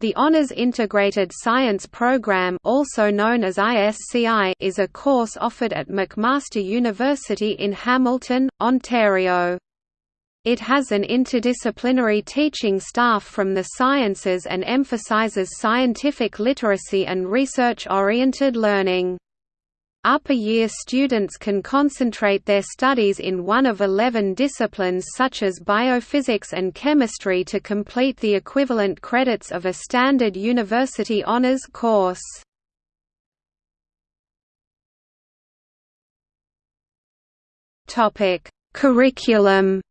The Honours Integrated Science Programme also known as ISCI is a course offered at McMaster University in Hamilton, Ontario. It has an interdisciplinary teaching staff from the sciences and emphasises scientific literacy and research-oriented learning. Upper year students can concentrate their studies in one of 11 disciplines such as biophysics and chemistry to complete the equivalent credits of a standard university honors course. Curriculum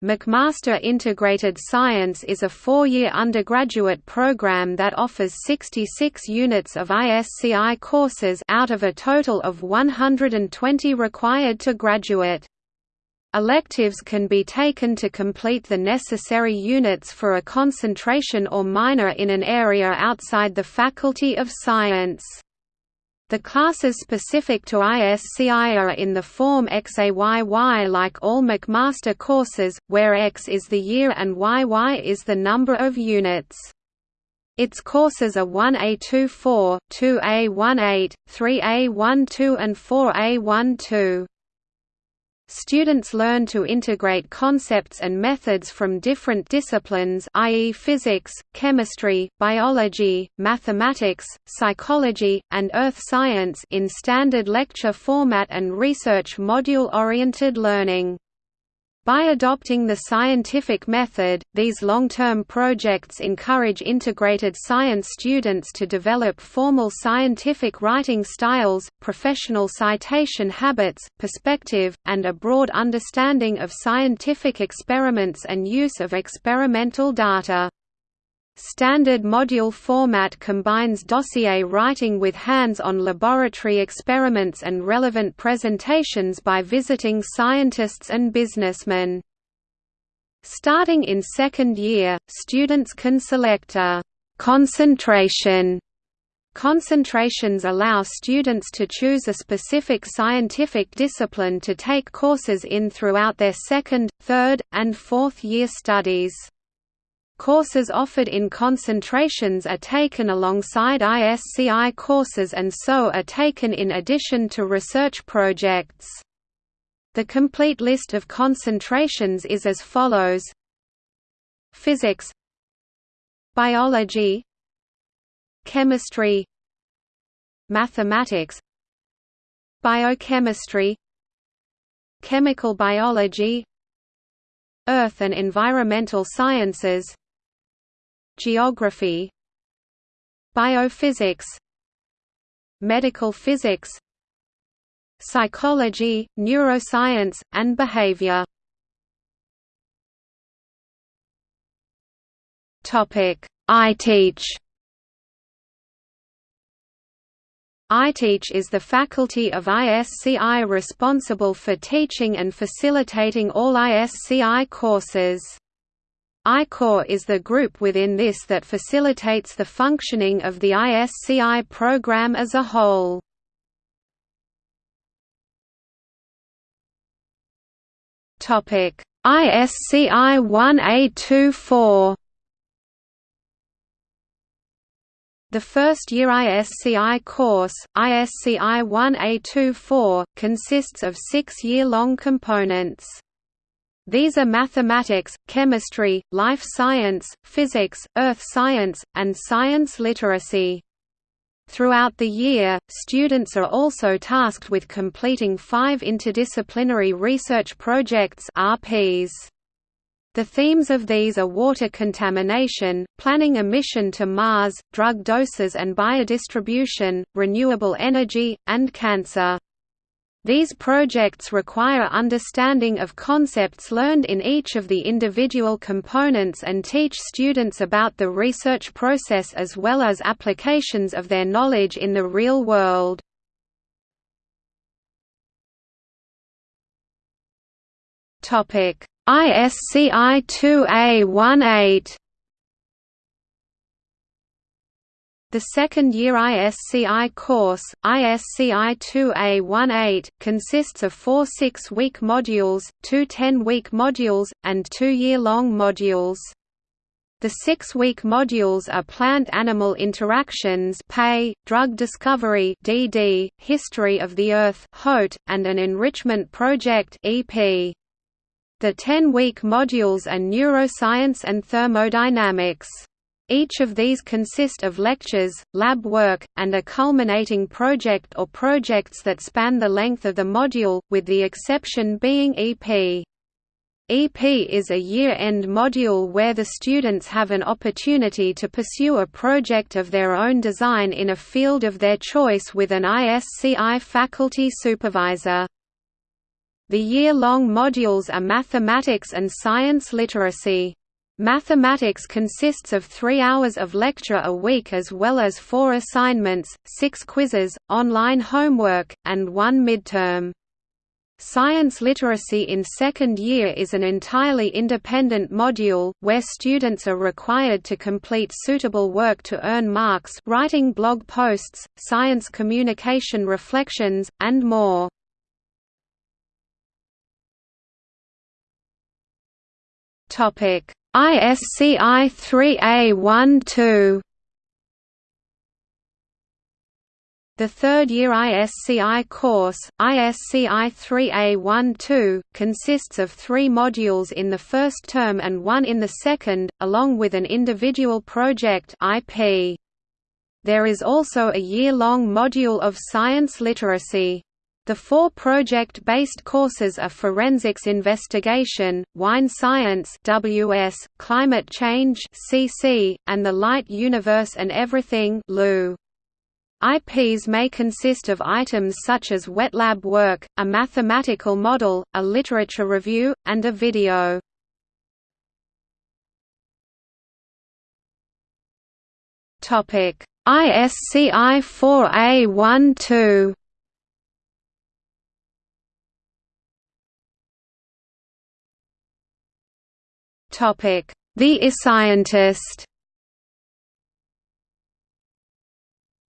McMaster Integrated Science is a four-year undergraduate program that offers 66 units of ISCI courses out of a total of 120 required to graduate. Electives can be taken to complete the necessary units for a concentration or minor in an area outside the Faculty of Science. The classes specific to ISCI are in the form XAYY like all McMaster courses, where X is the year and YY is the number of units. Its courses are 1A24, 2A18, 3A12 and 4A12. Students learn to integrate concepts and methods from different disciplines i.e. physics, chemistry, biology, mathematics, psychology, and earth science in standard lecture format and research module-oriented learning. By adopting the scientific method, these long-term projects encourage integrated science students to develop formal scientific writing styles, professional citation habits, perspective, and a broad understanding of scientific experiments and use of experimental data. Standard module format combines dossier writing with hands-on laboratory experiments and relevant presentations by visiting scientists and businessmen. Starting in second year, students can select a «concentration» Concentrations allow students to choose a specific scientific discipline to take courses in throughout their second, third, and fourth year studies. Courses offered in concentrations are taken alongside ISCI courses and so are taken in addition to research projects. The complete list of concentrations is as follows Physics Biology Chemistry Mathematics Biochemistry Chemical biology Earth and environmental sciences Geography Biophysics Medical physics Psychology, neuroscience, and behavior. iTeach iTeach is the faculty of ISCI responsible for teaching and facilitating all ISCI courses. iCore is the group within this that facilitates the functioning of the ISCI program as a whole. ISCI 1A24 The first-year ISCI course, ISCI 1A24, consists of six year-long components. These are mathematics, chemistry, life science, physics, earth science, and science literacy. Throughout the year, students are also tasked with completing five interdisciplinary research projects RPs. The themes of these are water contamination, planning a mission to Mars, drug doses and biodistribution, renewable energy, and cancer. These projects require understanding of concepts learned in each of the individual components and teach students about the research process as well as applications of their knowledge in the real world. ISCI 2A18 The second-year ISCI course, ISCI 2A18, consists of four six-week modules, two ten-week modules, and two year-long modules. The six-week modules are plant-animal interactions drug discovery DD, history of the Earth HOT, and an enrichment project EP. The 10-week modules are neuroscience and thermodynamics. Each of these consist of lectures, lab work, and a culminating project or projects that span the length of the module, with the exception being EP. EP is a year-end module where the students have an opportunity to pursue a project of their own design in a field of their choice with an ISCI faculty supervisor. The year-long modules are mathematics and science literacy. Mathematics consists of three hours of lecture a week as well as four assignments, six quizzes, online homework, and one midterm. Science literacy in second year is an entirely independent module, where students are required to complete suitable work to earn marks writing blog posts, science communication reflections, and more. ISCI 3A12 The third-year ISCI course, ISCI 3A12, consists of three modules in the first term and one in the second, along with an individual project. There is also a year-long module of science literacy. The four project-based courses are Forensics Investigation, Wine Science WS, Climate Change CC, and The Life Universe and Everything LU. IPs may consist of items such as wet lab work, a mathematical model, a literature review, and a video. ISCI 4A12 Topic: The eScientist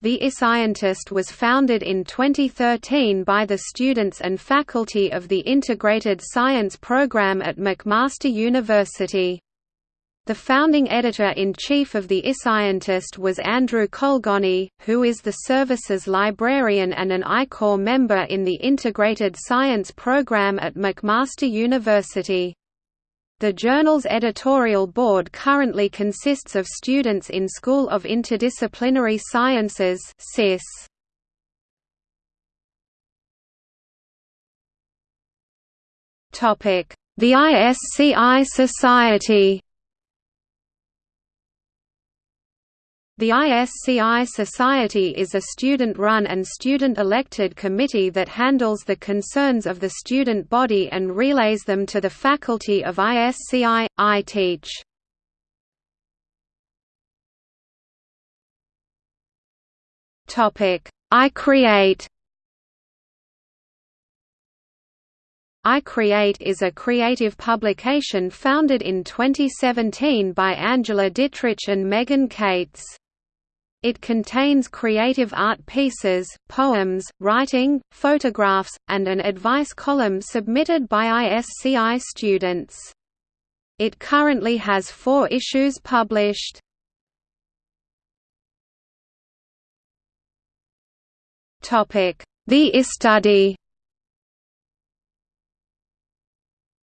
The eScientist was founded in 2013 by the students and faculty of the Integrated Science program at McMaster University. The founding editor-in-chief of the eScientist was Andrew Colgoni, who is the services librarian and an iCore member in the Integrated Science program at McMaster University. The journal's editorial board currently consists of students in School of Interdisciplinary Sciences. Topic: The ISCI Society. The ISCI Society is a student-run and student-elected committee that handles the concerns of the student body and relays them to the faculty of ISCI. I teach. I create I Create is a creative publication founded in 2017 by Angela Dittrich and Megan Cates. It contains creative art pieces, poems, writing, photographs, and an advice column submitted by ISCI students. It currently has four issues published. The iStudy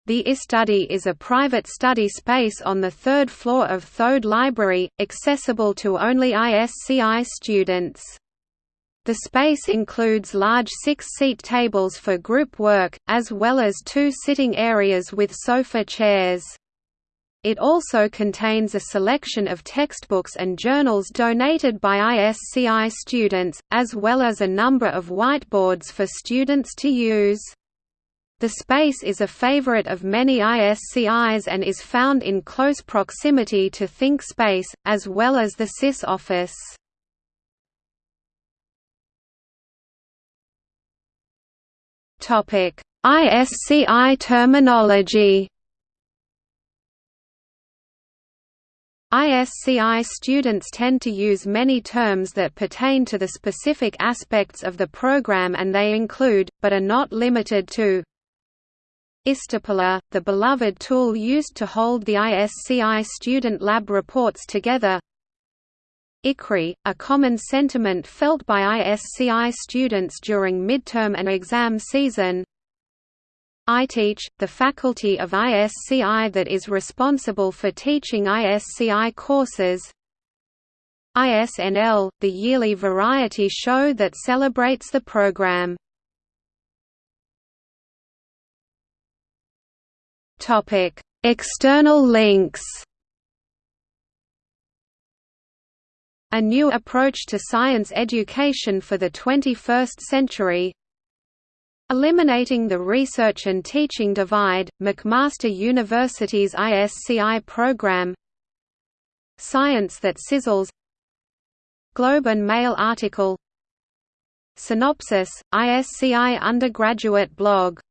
The iStudy is a private study space on the third floor of Thode Library, accessible to only ISCI students. The space includes large six-seat tables for group work, as well as two sitting areas with sofa chairs. It also contains a selection of textbooks and journals donated by ISCI students, as well as a number of whiteboards for students to use. The space is a favorite of many ISCIs and is found in close proximity to ThinkSpace, as well as the CIS office. ISCI terminology ISCI students tend to use many terms that pertain to the specific aspects of the program and they include, but are not limited to, iStapler, the beloved tool used to hold the ISCI student lab reports together. iCry, a common sentiment felt by ISCI students during midterm and exam season. iTeach, the faculty of ISCI that is responsible for teaching ISCI courses. ISNL, the yearly variety show that celebrates the program. External links A new approach to science education for the 21st century. Eliminating the research and teaching divide, McMaster University's ISCI program. Science that sizzles. Globe and Mail article. Synopsis, ISCI undergraduate blog